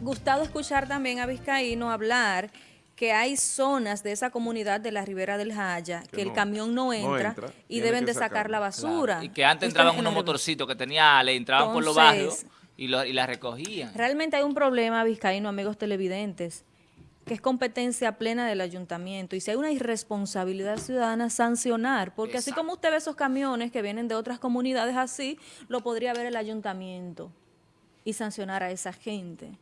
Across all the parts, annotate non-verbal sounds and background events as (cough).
gustado escuchar también a Vizcaíno hablar que hay zonas de esa comunidad de la Ribera del Jaya que, el camión no entra, y deben de sacar, la basura. Y que antes entraban unos motorcitos que tenía le entraban por los barrios y, lo, y la recogían. Realmente hay un problema, Vizcaíno, amigos televidentes, que es competencia plena del ayuntamiento. Y si hay una irresponsabilidad ciudadana, sancionar. Porque así como usted ve esos camiones que vienen de otras comunidades así, lo podría ver el ayuntamiento y sancionar a esa gente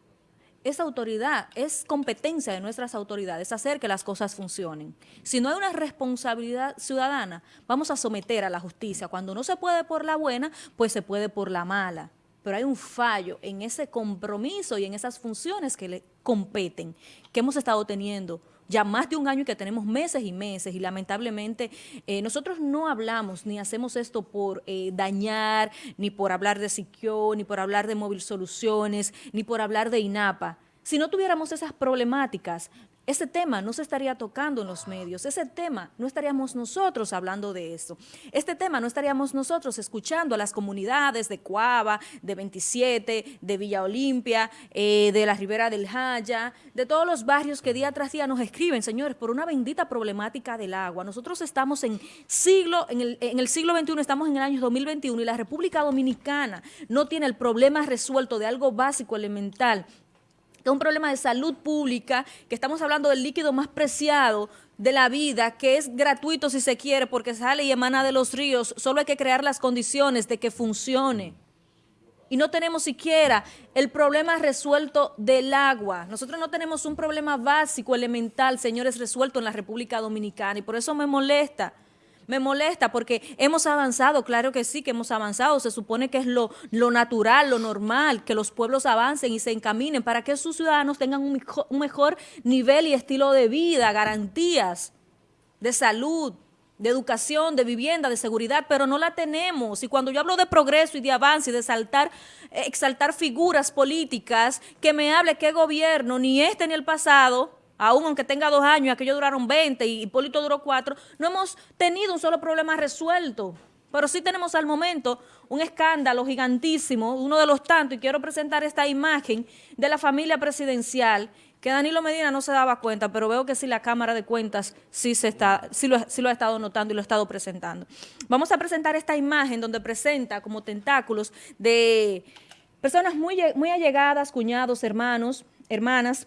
es autoridad, es competencia de nuestras autoridades hacer que las cosas funcionen. Si no hay una responsabilidad ciudadana, vamos a someter a la justicia. Cuando no se puede por la buena, pues se puede por la mala. Pero hay un fallo en ese compromiso y en esas funciones que le competen, que hemos estado teniendo ya más de un año y que tenemos meses y meses y lamentablemente eh, nosotros no hablamos ni hacemos esto por eh, dañar, ni por hablar de Siquio, ni por hablar de Móvil Soluciones, ni por hablar de INAPA. Si no tuviéramos esas problemáticas, ese tema no se estaría tocando en los medios, ese tema no estaríamos nosotros hablando de eso, este tema no estaríamos nosotros escuchando a las comunidades de Cuava, de 27, de Villa Olimpia, eh, de la Ribera del Jaya, de todos los barrios que día tras día nos escriben, señores, por una bendita problemática del agua. Nosotros estamos en siglo, en el, en el siglo XXI, estamos en el año 2021 y la República Dominicana no tiene el problema resuelto de algo básico, elemental, que es un problema de salud pública, que estamos hablando del líquido más preciado de la vida, que es gratuito si se quiere, porque sale y emana de los ríos, solo hay que crear las condiciones de que funcione. Y no tenemos siquiera el problema resuelto del agua. Nosotros no tenemos un problema básico, elemental, señores, resuelto en la República Dominicana, y por eso me molesta me molesta porque hemos avanzado, claro que sí que hemos avanzado, se supone que es lo, lo natural, lo normal, que los pueblos avancen y se encaminen para que sus ciudadanos tengan un un mejor nivel y estilo de vida, garantías de salud, de educación, de vivienda, de seguridad, pero no la tenemos. Y cuando yo hablo de progreso y de avance y de saltar, exaltar figuras políticas, que me hable qué gobierno, ni este ni el pasado, aún aunque tenga dos años, aquellos duraron 20 y Hipólito duró cuatro, no hemos tenido un solo problema resuelto. Pero sí tenemos al momento un escándalo gigantísimo, uno de los tantos, y quiero presentar esta imagen de la familia presidencial, que Danilo Medina no se daba cuenta, pero veo que sí la Cámara de Cuentas sí, se está, sí lo, lo ha estado notando y lo ha estado presentando. Vamos a presentar esta imagen donde presenta como tentáculos de personas muy, muy allegadas, cuñados, hermanos, hermanas,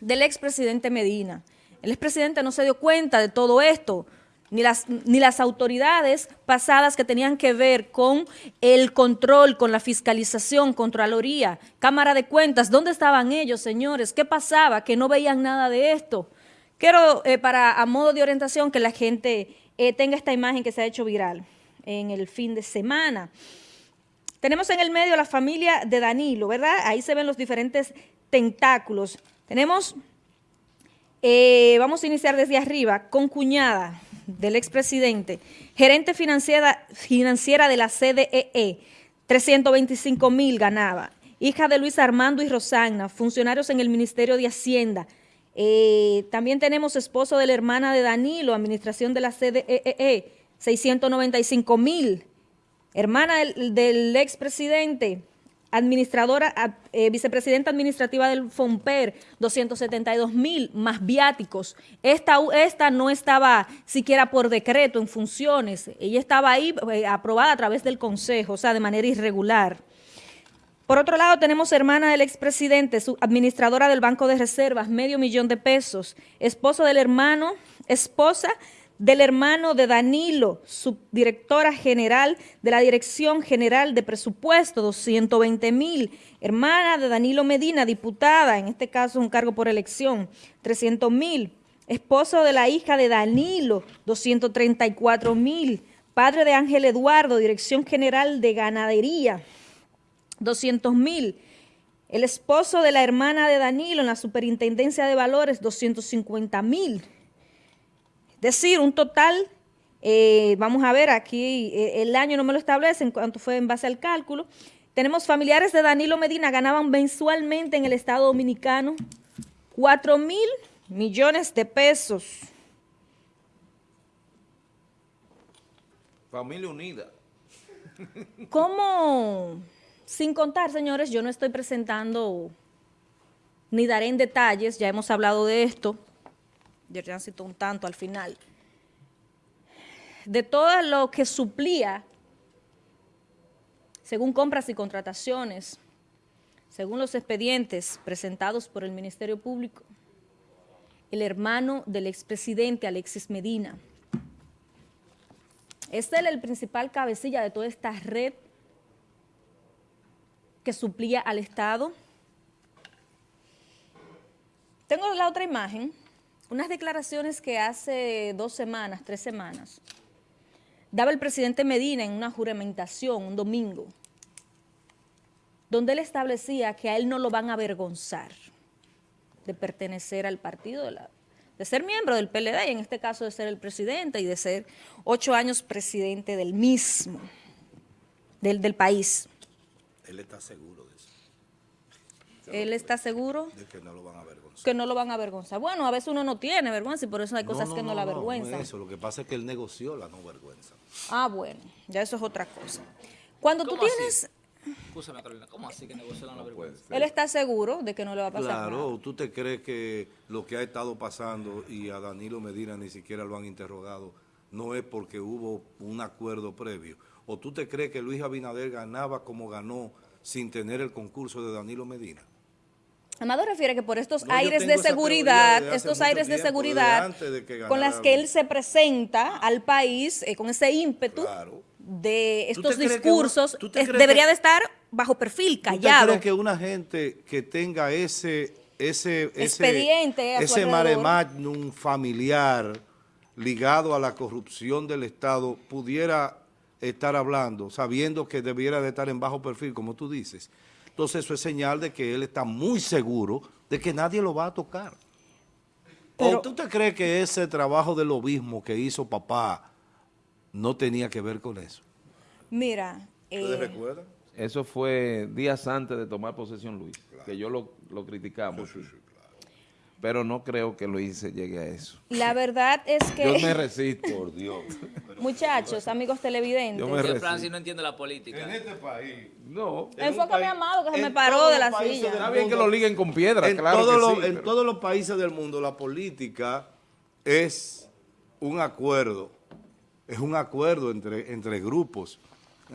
del expresidente Medina. El expresidente no se dio cuenta de todo esto, ni las, ni las autoridades pasadas que tenían que ver con el control, con la fiscalización, Contraloría, Cámara de Cuentas. ¿Dónde estaban ellos, señores? ¿Qué pasaba? Que no veían nada de esto. Quiero, eh, para a modo de orientación, que la gente eh, tenga esta imagen que se ha hecho viral en el fin de semana. Tenemos en el medio la familia de Danilo, ¿verdad? Ahí se ven los diferentes tentáculos. Tenemos, eh, vamos a iniciar desde arriba, con cuñada del expresidente, gerente financiera, de la CDEE, 325 mil ganaba, hija de Luis Armando y Rosagna, funcionarios en el Ministerio de Hacienda. Eh, también tenemos esposo de la hermana de Danilo, administración de la CDEE, 695 mil. Hermana del, del expresidente, administradora, eh, vicepresidenta administrativa del FOMPER, 272 mil más viáticos. Esta, esta no estaba siquiera por decreto en funciones, ella estaba ahí eh, aprobada a través del Consejo, o sea, de manera irregular. Por otro lado, tenemos hermana del expresidente, su administradora del Banco de Reservas, medio millón de pesos, esposo del hermano, esposa del hermano de Danilo, subdirectora general de la Dirección General de Presupuesto, 220 mil. Hermana de Danilo Medina, diputada, en este caso un cargo por elección, 300 mil. Esposo de la hija de Danilo, 234 mil. Padre de Ángel Eduardo, Dirección General de Ganadería, 200 mil. El esposo de la hermana de Danilo en la Superintendencia de Valores, 250 mil decir, un total, eh, vamos a ver, aquí eh, el año no me lo establece en cuanto fue en base al cálculo. Tenemos familiares de Danilo Medina, ganaban mensualmente en el Estado Dominicano 4 mil millones de pesos. Familia unida. ¿Cómo? sin contar, señores, yo no estoy presentando ni daré en detalles, ya hemos hablado de esto, cito un tanto al final, de todo lo que suplía, según compras y contrataciones, según los expedientes presentados por el Ministerio Público, el hermano del expresidente Alexis Medina. Es él el principal cabecilla de toda esta red que suplía al Estado. Tengo la otra imagen, unas declaraciones que hace dos semanas, tres semanas, daba el presidente Medina en una juramentación un domingo, donde él establecía que a él no lo van a avergonzar de pertenecer al partido, de, la, de ser miembro del PLD y en este caso de ser el presidente y de ser ocho años presidente del mismo, del, del país. Él está seguro de eso. Él está seguro de que no lo van a avergonzar. Que no lo van a avergonzar. Bueno, a veces uno no tiene vergüenza y por eso hay cosas no, no, que no, no la no, avergüenzan. No es eso, lo que pasa es que él negoció la no vergüenza. Ah, bueno, ya eso es otra cosa. Cuando tú ¿Cómo así? tienes... Escúchame, Carolina, ¿cómo así que negoció la vergüenza? Él está seguro de que no le va a pasar Claro, nada. ¿tú te crees que lo que ha estado pasando y a Danilo Medina ni siquiera lo han interrogado no es porque hubo un acuerdo previo? ¿O tú te crees que Luis Abinader ganaba como ganó sin tener el concurso de Danilo Medina? Amado refiere que por estos No, aires de seguridad, estos aires de seguridad de con las que él se presenta al país eh, con ese ímpetu Claro. de ¿Tú estos discursos, una- tú debería que- de estar bajo perfil, ¿Tú callado. crees que una gente que tenga ese ese ese, Expediente su ese mare magnum familiar ligado a la corrupción del Estado pudiera estar hablando, sabiendo que debiera de estar en bajo perfil, como tú dices? Entonces eso es señal de que él está muy seguro de que nadie lo va a tocar. Pero- ¿O tú te crees que ese trabajo de lobismo que hizo papá no tenía que ver con eso? Mira, eh, recuerdan? Eso fue días antes de tomar posesión Luis, que yo lo, lo criticamos. sí. Pero no creo que Luis se llegue a eso. la verdad es Yo me que, (laughs) resisto. Por Dios. muchachos, amigos televidentes, Yo me Que resisto. Francis no entiende la política. este país No. enfócame a Amado que se en me paró de la silla. Está bien que lo liguen con piedra, en, claro todos que los- sí, en pero- todos los países del mundo la política es un acuerdo, es un acuerdo entre, entre grupos.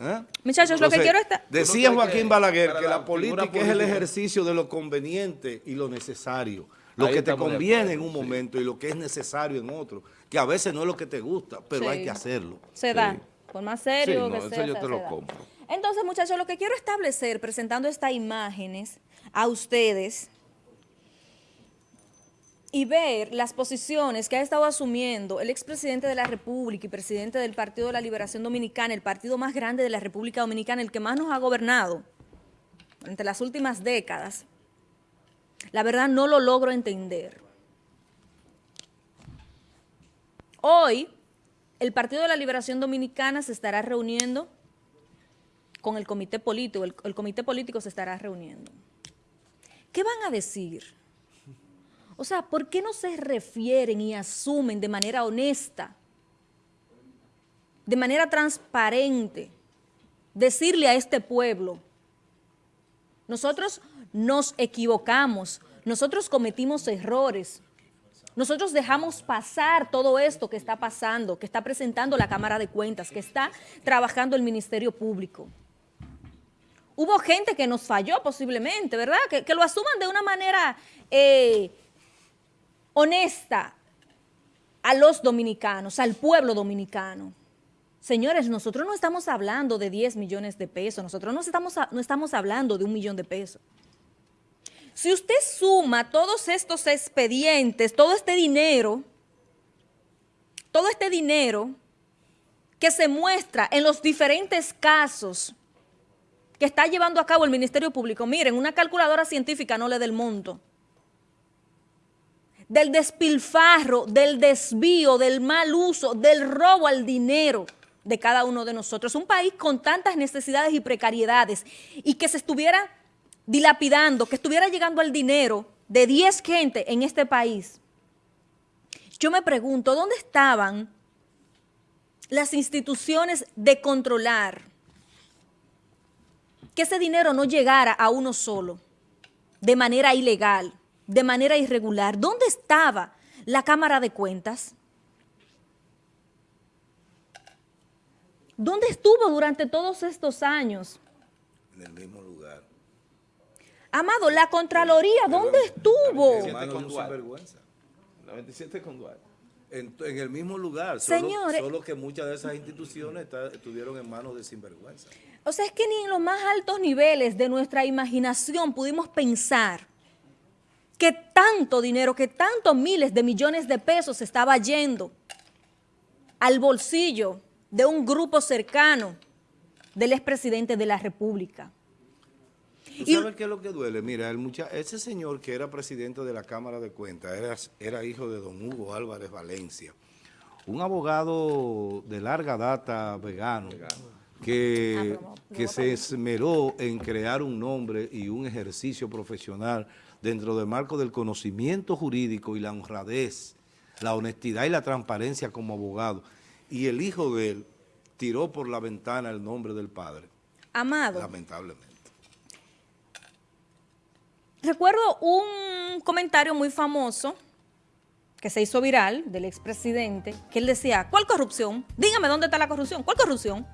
¿eh? Muchachos, lo que quiero es... Decía ¿Tú no crees Joaquín que Balaguer que la la política es el ejercicio de lo conveniente y lo necesario. Lo Ahí que te conviene en un sí. momento y lo que es necesario en otro. Que a veces no es lo que te gusta, pero Sí. hay que hacerlo. Se da, por más serio Sí, no, que eso sea. yo te se lo compro. Entonces, muchachos, lo que quiero establecer presentando estas imágenes a ustedes y ver las posiciones que ha estado asumiendo el expresidente de la República y presidente del Partido de la Liberación Dominicana, el partido más grande de la República Dominicana, el que más nos ha gobernado durante las últimas décadas, la verdad no lo logro entender. Hoy, el Partido de la Liberación Dominicana se estará reuniendo con el comité político, el, comité político se estará reuniendo. ¿Qué van a decir? O sea, ¿por qué no se refieren y asumen de manera honesta, de manera transparente, decirle a este pueblo, nosotros nos equivocamos, nosotros cometimos errores, nosotros dejamos pasar todo esto que está pasando, que está presentando la Cámara de Cuentas, que está trabajando el Ministerio Público. Hubo gente que nos falló posiblemente, ¿verdad? Que, lo asuman de una manera eh, honesta a los dominicanos, al pueblo dominicano. Señores, nosotros no estamos hablando de 10 millones de pesos, nosotros no estamos, no estamos hablando de un millón de pesos. Si usted suma todos estos expedientes, todo este dinero, todo este dinero que se muestra en los diferentes casos que está llevando a cabo el Ministerio Público, miren, una calculadora científica no le da el monto. Del despilfarro, del desvío, del mal uso, del robo al dinero de cada uno de nosotros. Un país con tantas necesidades y precariedades y que se estuviera dilapidando, que estuviera llegando al dinero de 10 gente en este país. Yo me pregunto, ¿dónde estaban las instituciones de controlar que ese dinero no llegara a uno solo, de manera ilegal, de manera irregular. ¿Dónde estaba la Cámara de Cuentas? ¿Dónde estuvo durante todos estos años? En el mismo lugar. Amado, la Contraloría, ¿dónde estuvo? 97 con Duarte. 97 con Duarte. En, en el mismo lugar, solo, Señores. solo que muchas de esas instituciones está- estuvieron en manos de sinvergüenza. O sea, es que ni en los más altos niveles de nuestra imaginación pudimos pensar que tanto dinero, que tantos miles de millones de pesos estaba yendo al bolsillo de un grupo cercano del expresidente de la República. ¿Tú Y- sabes qué es lo que duele? Mira, el mucha ese señor que era presidente de la Cámara de Cuentas era, era hijo de don Hugo Álvarez Valencia, un abogado de larga data vegano, que, que se esmeró en crear un nombre y un ejercicio profesional dentro del marco del conocimiento jurídico y la honradez, la honestidad y la transparencia como abogado. Y el hijo de él tiró por la ventana el nombre del padre, Amado, lamentablemente. recuerdo un comentario muy famoso que se hizo viral del expresidente, que él decía, ¿cuál corrupción? Dígame dónde está la corrupción. ¿Cuál corrupción?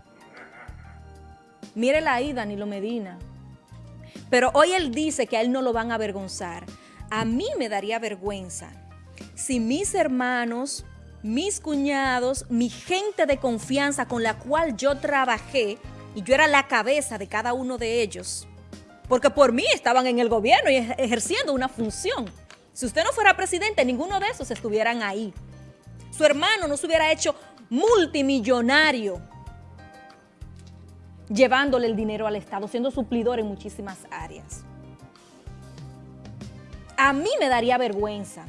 Mírela ahí, Danilo Medina. Pero hoy él dice que a él no lo van a avergonzar. A mí me daría vergüenza si mis hermanos, mis cuñados, mi gente de confianza con la cual yo trabajé, y yo era la cabeza de cada uno de ellos, porque por mí estaban en el gobierno y ej- ejerciendo una función. Si usted no fuera presidente, ninguno de esos estuvieran ahí. Su hermano no se hubiera hecho multimillonario llevándole el dinero al Estado, siendo suplidor en muchísimas áreas. A mí me daría vergüenza.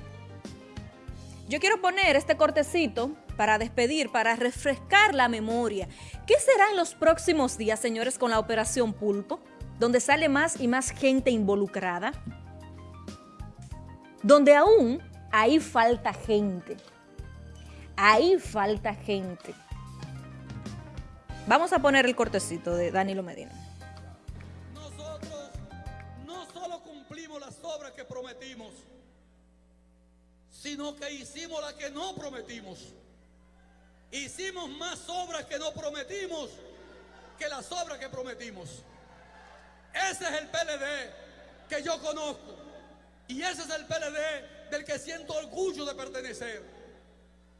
Yo quiero poner este cortecito para despedir, para refrescar la memoria. ¿Qué será en los próximos días, señores, con la operación Pulpo? Donde sale más y más gente involucrada. Donde aún ahí falta gente. Ahí falta gente. Vamos a poner el cortecito de Danilo Medina. Nosotros no solo cumplimos las obras que prometimos, sino que hicimos las que no prometimos. Hicimos más obras que no prometimos que las obras que prometimos. Ese es el PLD que yo conozco. Y ese es el PLD del que siento orgullo de pertenecer.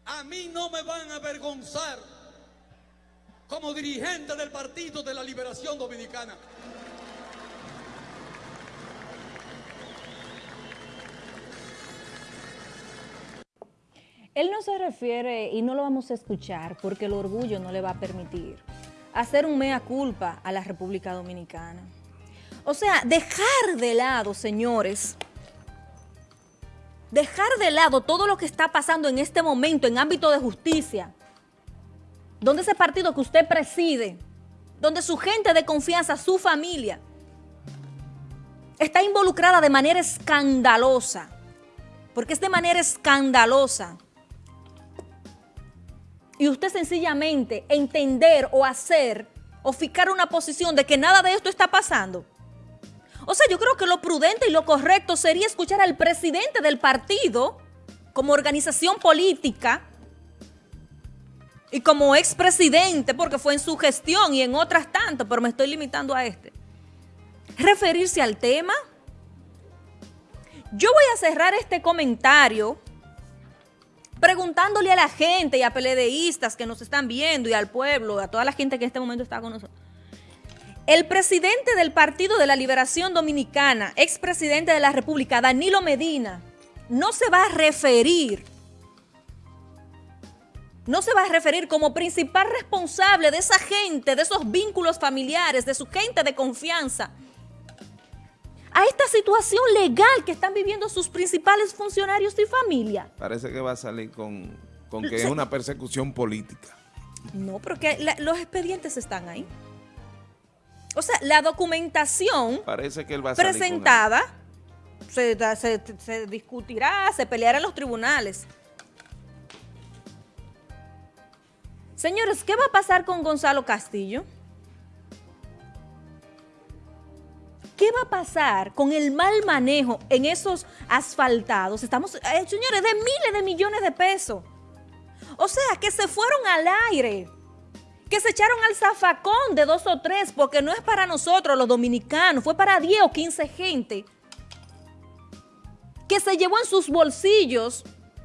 A mí no me van a avergonzar como dirigente del Partido de la Liberación Dominicana. Él no se refiere, y no lo vamos a escuchar porque el orgullo no le va a permitir, hacer un mea culpa a la República Dominicana. O sea, dejar de lado, señores, dejar de lado todo lo que está pasando en este momento en ámbito de justicia, donde ese partido que usted preside, donde su gente de confianza, su familia, está involucrada de manera escandalosa, porque es de manera escandalosa. Y usted sencillamente entender o hacer o fijar una posición de que nada de esto está pasando. O sea, yo creo que lo prudente y lo correcto sería escuchar al presidente del partido como organización política y como expresidente, porque fue en su gestión y en otras tantas, pero me estoy limitando a este. Referirse al tema. Yo voy a cerrar este comentario preguntándole a la gente y a peledeístas que nos están viendo y al pueblo, a toda la gente que en este momento está con nosotros. El presidente del Partido de la Liberación Dominicana, expresidente de la República, Danilo Medina, no se va a referir, no se va a referir como principal responsable de esa gente, de esos vínculos familiares, de su gente de confianza, a esta situación legal que están viviendo sus principales funcionarios y familia. Parece que va a salir con, con que es una persecución política. No, porque la- los expedientes están ahí. O sea, la documentación Parece que él va a salir con presentada se, da- se- se discutirá, se peleará en los tribunales. Señores, ¿qué va a pasar con Gonzalo Castillo? ¿Qué va a pasar con el mal manejo en esos asfaltados? Estamos, eh, señores, de miles de millones de pesos. O sea, que se fueron al aire, que se echaron al zafacón de dos o tres, porque no es para nosotros los dominicanos, fue para 10 o 15 gente que se llevó en sus bolsillos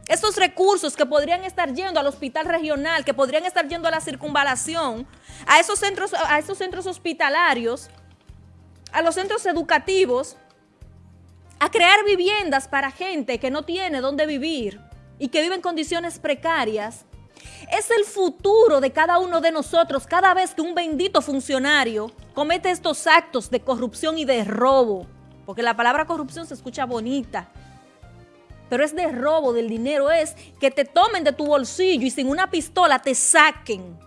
esos recursos que podrían estar yendo al hospital regional, que podrían estar yendo a la circunvalación, a esos centros, a esos centros hospitalarios, a los centros educativos, a crear viviendas para gente que no tiene dónde vivir y que vive en condiciones precarias, es el futuro de cada uno de nosotros cada vez que un bendito funcionario comete estos actos de corrupción y de robo, porque la palabra corrupción se escucha bonita, pero es de robo del dinero, es que te tomen de tu bolsillo y sin una pistola te saquen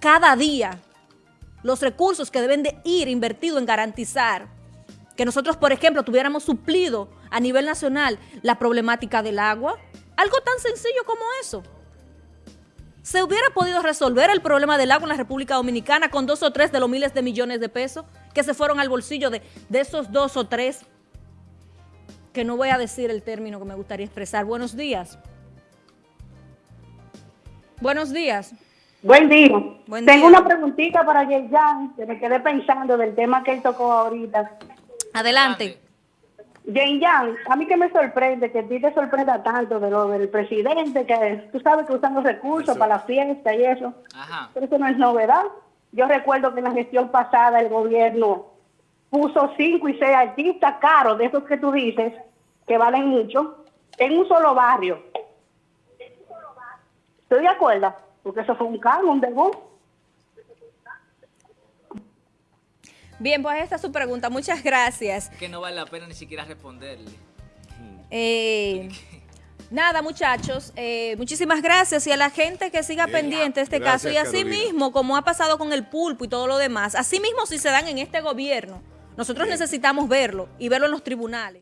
cada día los recursos que deben de ir invertidos en garantizar que nosotros, por ejemplo, tuviéramos suplido a nivel nacional la problemática del agua. Algo tan sencillo como eso. ¿Se hubiera podido resolver el problema del agua en la República Dominicana con dos o tres de los miles de millones de pesos que se fueron al bolsillo de, de esos dos o tres que no voy a decir el término que me gustaría expresar. Buenos días. Buenos días. Buen día. Buen Tengo día. una preguntita para Jan, que me quedé pensando del tema que él tocó ahorita. Adelante. A mí que me sorprende, que a ti te sorprenda tanto de lo del presidente, que tú sabes que usan los recursos para la fiesta y eso, Ajá. pero eso no es novedad. Yo recuerdo que en la gestión pasada el gobierno puso cinco y seis artistas caros, de esos que tú dices, que valen mucho, en un solo barrio. ¿Estoy de acuerdo? Porque eso fue un cargo, un debut. Bien, pues esta es su pregunta. Muchas gracias. Que no vale la pena ni siquiera responderle. Eh, nada, muchachos, eh, muchísimas gracias y a la gente que siga pendiente de este Gracias, caso. Y así Carolina. mismo, como ha pasado con el pulpo y todo lo demás, así mismo si se dan en este gobierno, nosotros necesitamos verlo y verlo en los tribunales.